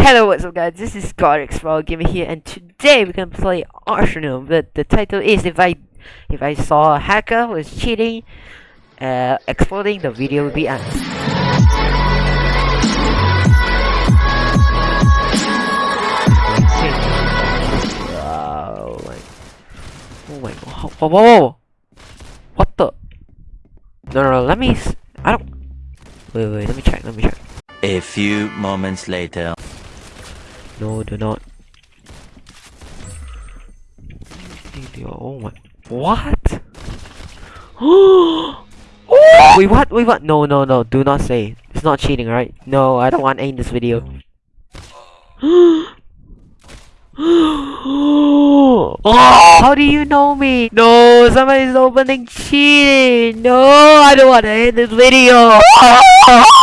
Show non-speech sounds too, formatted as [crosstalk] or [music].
Hello, what's up guys, this is Godrix Raw Gamer here and today we're gonna play Arsenal but the title is if I if I saw a hacker was cheating uh exploding the video will be honest. Oh my Oh my whoa, whoa, whoa, whoa. What the No no no let me I don't Wait wait let me check let me check A few moments later. No, do not. [gasps] Oh my. What? wait, what? Wait, what? No, no, no. Do not say. It's not cheating, right? No, I don't want in this video. [gasps] [gasps] oh, how do you know me? No, somebody's opening cheating. No, I don't want to end this video. [laughs]